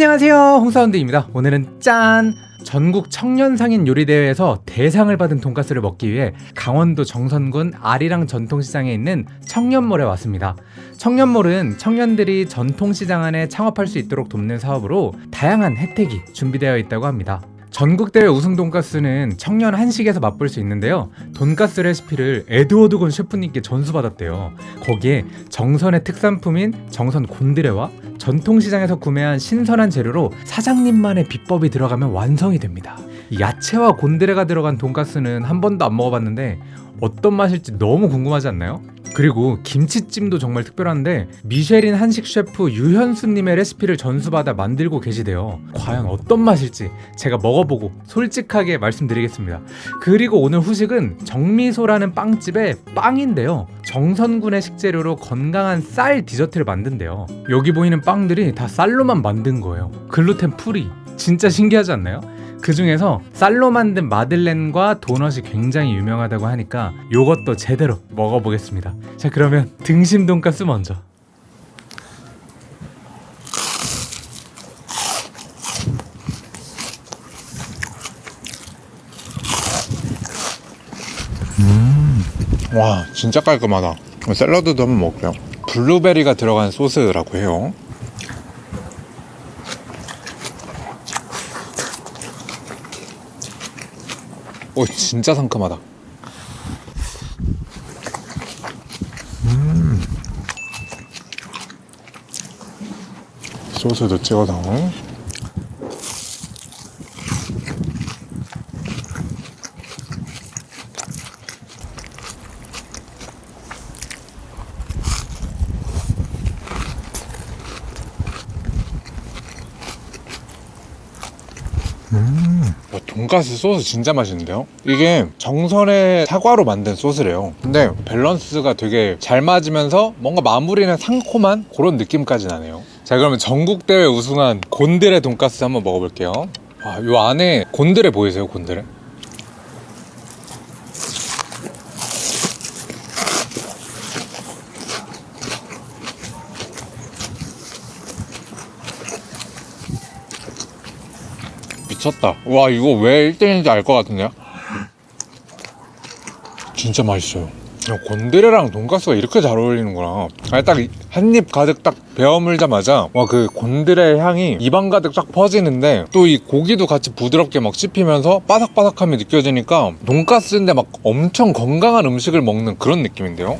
안녕하세요. 홍사운드입니다. 오늘은 짠! 전국 청년상인 요리대회에서 대상을 받은 돈가스를 먹기 위해 강원도 정선군 아리랑 전통시장에 있는 청년몰에 왔습니다. 청년몰은 청년들이 전통시장 안에 창업할 수 있도록 돕는 사업으로 다양한 혜택이 준비되어 있다고 합니다 전국대회 우승 돈가스는 청년 한식에서 맛볼 수 있는데요. 돈가스 레시피를 에드워드 건 셰프님께 전수받았대요. 거기에 정선의 특산품인 정선 곤드레와 전통시장에서 구매한 신선한 재료로 사장님만의 비법이 들어가면 완성이 됩니다 야채와 곤드레가 들어간 돈가스는 한 번도 안 먹어봤는데 어떤 맛일지 너무 궁금하지 않나요? 그리고 김치찜도 정말 특별한데 미쉐린 한식 셰프 유현수님의 레시피를 전수받아 만들고 계시대요. 과연 어떤 맛일지 제가 먹어보고 솔직하게 말씀드리겠습니다. 그리고 오늘 후식은 정미소라는 빵집의 빵인데요. 정선군의 식재료로 건강한 쌀 디저트를 만든대요. 여기 보이는 빵들이 다 쌀로만 만든 거예요. 글루텐 프리 진짜 신기하지 않나요? 그 중에서 쌀로 만든 마들렌과 도넛이 굉장히 유명하다고 하니까 요것도 제대로 먹어보겠습니다. 자 그러면 등심 돈가스 먼저. 와 진짜 깔끔하다. 샐러드도 한번 먹을게요. 블루베리가 들어간 소스라고 해요 오 진짜 상큼하다 음. 소스도 찍어서 와, 돈가스 소스 진짜 맛있는데요? 이게 정선의 사과로 만든 소스래요 근데 밸런스가 되게 잘 맞으면서 뭔가 마무리는 상콤한 그런 느낌까지 나네요 자 그러면 전국대회 우승한 곤드레 돈가스 한번 먹어볼게요 와, 요 안에 곤드레 보이세요 곤드레? 미쳤다. 와 이거 왜 1등인지 알 것 같은데요? 진짜 맛있어요. 야, 곤드레랑 돈가스가 이렇게 잘 어울리는구나. 딱한 입 가득 딱 베어물자마자 와 그 곤드레 향이 입안 가득 쫙 퍼지는데 또 이 고기도 같이 부드럽게 막 씹히면서 바삭바삭함이 느껴지니까 돈가스인데 막 엄청 건강한 음식을 먹는 그런 느낌인데요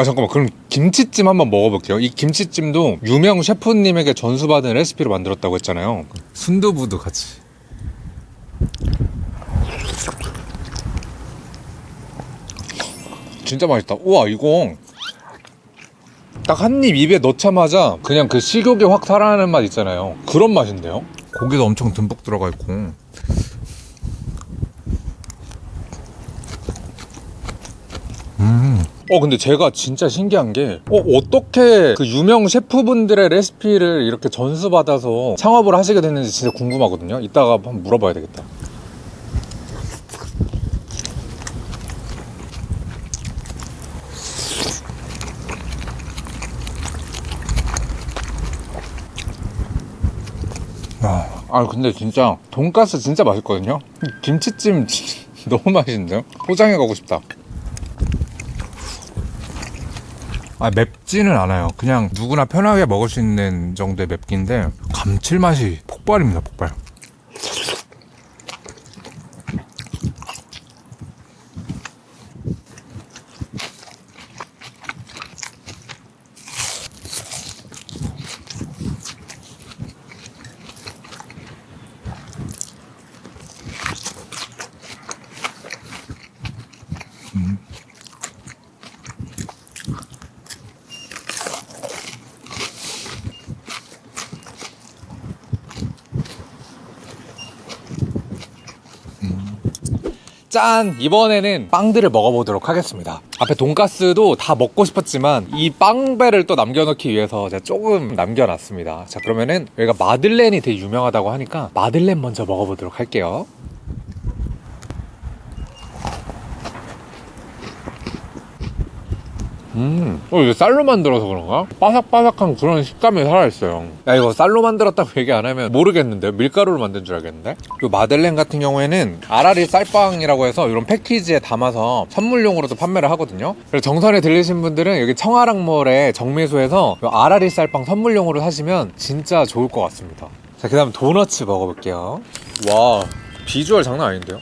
아 잠깐만. 그럼 김치찜 한번 먹어볼게요. 이 김치찜도 유명 셰프님에게 전수받은 레시피로 만들었다고 했잖아요. 순두부도 같이. 진짜 맛있다. 우와 이거. 딱 한 입 입에 넣자마자 그냥 그 식욕이 확 살아나는 맛 있잖아요. 그런 맛인데요? 고기도 엄청 듬뿍 들어가 있고 어 근데 제가 진짜 신기한 게 어, 어떻게 그 유명 셰프분들의 레시피를 이렇게 전수받아서 창업을 하시게 됐는지 진짜 궁금하거든요. 이따가 한번 물어봐야 되겠다. 아, 아 근데 진짜 돈가스 진짜 맛있거든요? 김치찜 너무 맛있는데요? 포장해 가고 싶다 아 맵지는 않아요. 그냥 누구나 편하게 먹을 수 있는 정도의 맵기인데 감칠맛이 폭발입니다 폭발 짠! 이번에는 빵들을 먹어보도록 하겠습니다. 앞에 돈가스도 다 먹고 싶었지만 이 빵배를 또 남겨놓기 위해서 제가 조금 남겨놨습니다. 자 그러면은 여기가 마들렌이 되게 유명하다고 하니까 마들렌 먼저 먹어보도록 할게요. 음, 어, 이거 쌀로 만들어서 그런가? 바삭바삭한 그런 식감이 살아있어요. 야, 이거 쌀로 만들었다고 얘기 안 하면 모르겠는데요? 밀가루로 만든 줄 알겠는데? 이 마들렌 같은 경우에는 아라리 쌀빵이라고 해서 이런 패키지에 담아서 선물용으로도 판매를 하거든요. 그래서 정선에 들리신 분들은 여기 청아랑몰의 정미소에서 이 아라리 쌀빵 선물용으로 사시면 진짜 좋을 것 같습니다. 자, 그 다음 도너츠 먹어볼게요. 와, 비주얼 장난 아닌데요?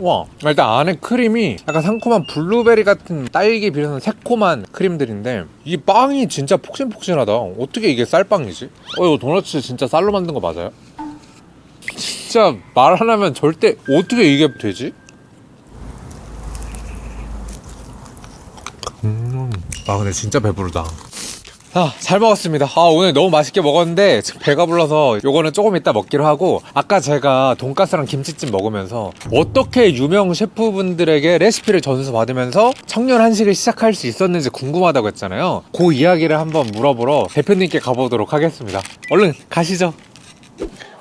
와 일단 안에 크림이 약간 상콤한 블루베리 같은 딸기 비슷한 새콤한 크림들인데 이 빵이 진짜 폭신폭신하다 어떻게 이게 쌀빵이지? 어 이거 도너츠 진짜 쌀로 만든 거 맞아요? 진짜 말 안 하면 절대 어떻게 이게 되지? 음, 아 근데 진짜 배부르다 아, 잘 먹었습니다. 아, 오늘 너무 맛있게 먹었는데 지금 배가 불러서 요거는 조금 이따 먹기로 하고 아까 제가 돈가스랑 김치찜 먹으면서 어떻게 유명 셰프분들에게 레시피를 전수 받으면서 청년 한식을 시작할 수 있었는지 궁금하다고 했잖아요. 그 이야기를 한번 물어보러 대표님께 가보도록 하겠습니다. 얼른 가시죠.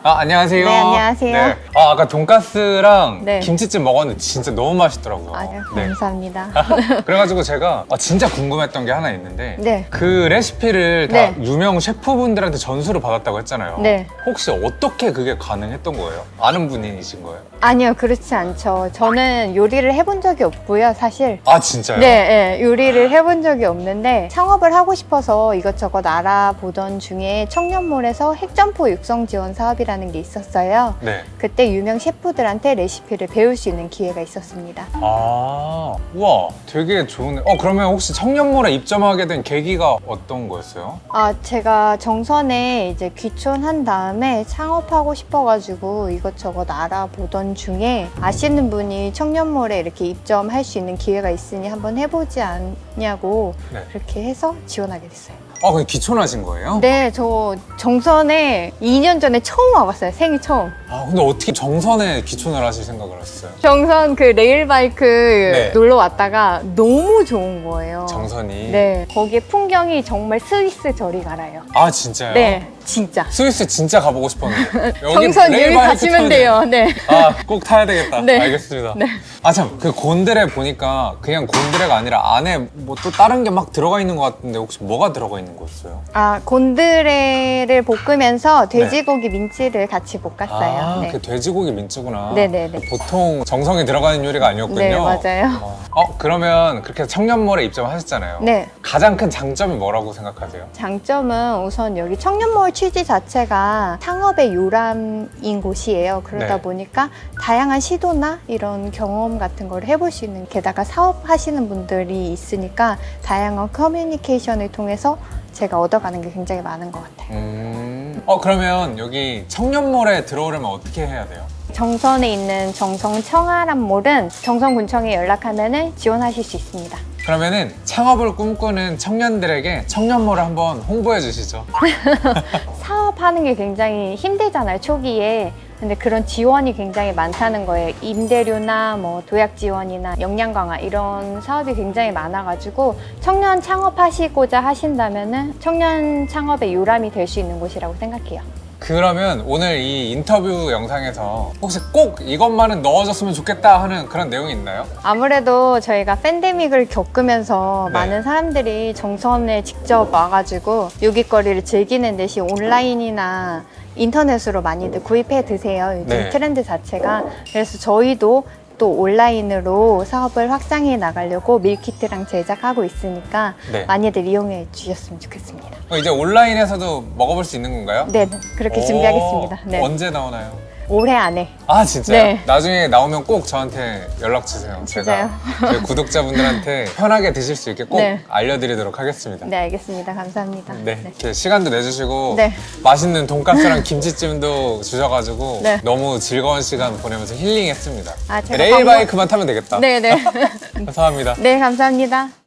아, 안녕하세요. 네, 안녕하세요. 아, 아까 돈가스랑 네. 김치찜 먹었는데 진짜 너무 맛있더라고요. 아유, 네. 감사합니다. 그래가지고 제가 아, 진짜 궁금했던 게 하나 있는데 네. 그 레시피를 다 네. 유명 셰프분들한테 전수를 받았다고 했잖아요. 네. 혹시 어떻게 그게 가능했던 거예요? 아는 분이신 거예요? 아니요, 그렇지 않죠. 저는 요리를 해본 적이 없고요, 사실. 아 진짜요? 네, 네, 요리를 해본 적이 없는데 창업을 하고 싶어서 이것저것 알아보던 중에 청년몰에서 핵점포 육성 지원 사업이라는 게 있었어요. 네. 그때 유명 셰프들한테 레시피를 배울 수 있는 기회가 있었습니다. 아, 우와, 되게 좋네. 어, 그러면 혹시 청년몰에 입점하게 된 계기가 어떤 거였어요? 아, 제가 정선에 이제 귀촌한 다음에 창업하고 싶어가지고 이것저것 알아보던 중에 아시는 분이 청년몰에 이렇게 입점할 수 있는 기회가 있으니 한번 해보지 않냐고 네. 그렇게 해서 지원하게 됐어요. 아, 근데 귀촌하신 거예요? 네, 저 정선에 2년 전에 처음 와봤어요. 생일 처음. 아, 근데 어떻게 정선에 귀촌을 하실 생각을 하셨어요? 정선 그 레일바이크 네. 놀러 왔다가 너무 좋은 거예요. 정선이. 네, 거기에 풍경이 정말 스위스 저리 가라예요. 아, 진짜요? 네, 진짜. 스위스 진짜 가보고 싶었는데. 정선 레일바이크 가시면 돼요. 네. 아, 꼭 타야 되겠다. 네. 알겠습니다. 네. 아, 참, 그 곤드레 보니까 그냥 곤드레가 아니라 안에 뭐 또 다른 게 막 들어가 있는 것 같은데 혹시 뭐가 들어가 있는 거였어요? 아, 곤드레를 볶으면서 돼지고기 민치를 같이 볶았어요. 네. 아, 네. 그 돼지고기 민트구나. 네네네. 보통 정성이 들어가는 요리가 아니었군요. 네, 맞아요. 어, 어, 그러면 그렇게 청년몰에 입점하셨잖아요. 네. 가장 큰 장점이 뭐라고 생각하세요? 장점은 우선 여기 청년몰 취지 자체가 창업의 요람인 곳이에요. 그러다 네. 보니까 다양한 시도나 이런 경험 같은 걸 해볼 수 있는 게다가 사업하시는 분들이 있으니까 다양한 커뮤니케이션을 통해서 제가 얻어가는 게 굉장히 많은 것 같아요. 음. 어, 그러면 여기 청년몰에 들어오려면 어떻게 해야 돼요? 정선에 있는 정성 청아람몰은 정성군청에 연락하면 지원하실 수 있습니다. 그러면은 창업을 꿈꾸는 청년들에게 청년몰을 한번 홍보해 주시죠. 사업하는 게 굉장히 힘들잖아요, 초기에. 근데 그런 지원이 굉장히 많다는 거예요. 임대료나 뭐 도약 지원이나 역량 강화 이런 사업이 굉장히 많아가지고 청년 창업하시고자 하신다면 은 청년 창업의 요람이 될 수 있는 곳이라고 생각해요. 그러면 오늘 이 인터뷰 영상에서 혹시 꼭 이것만은 넣어줬으면 좋겠다 하는 그런 내용이 있나요? 아무래도 저희가 팬데믹을 겪으면서 네. 많은 사람들이 정선에 직접 와가지고 요깃거리를 즐기는 대신 온라인이나 인터넷으로 많이들 구입해 드세요. 요즘 네. 트렌드 자체가. 그래서 저희도 또 온라인으로 사업을 확장해 나가려고 밀키트랑 제작하고 있으니까 네. 많이들 이용해 주셨으면 좋겠습니다. 어, 이제 온라인에서도 먹어볼 수 있는 건가요? 네, 네, 그렇게 오, 준비하겠습니다. 네. 언제 나오나요? 올해 안에. 아 진짜요? 네. 나중에 나오면 꼭 저한테 연락 주세요. 제가 저희 구독자분들한테 편하게 드실 수 있게 꼭 네. 알려드리도록 하겠습니다. 네, 알겠습니다. 감사합니다. 네, 이렇게 시간도 내주시고 네. 맛있는 돈가스랑 김치찜도 주셔가지고 네. 너무 즐거운 시간 보내면서 힐링했습니다. 아, 제가 레일 방금- 바이크만 타면 되겠다. 네, 네. 감사합니다. 네, 감사합니다.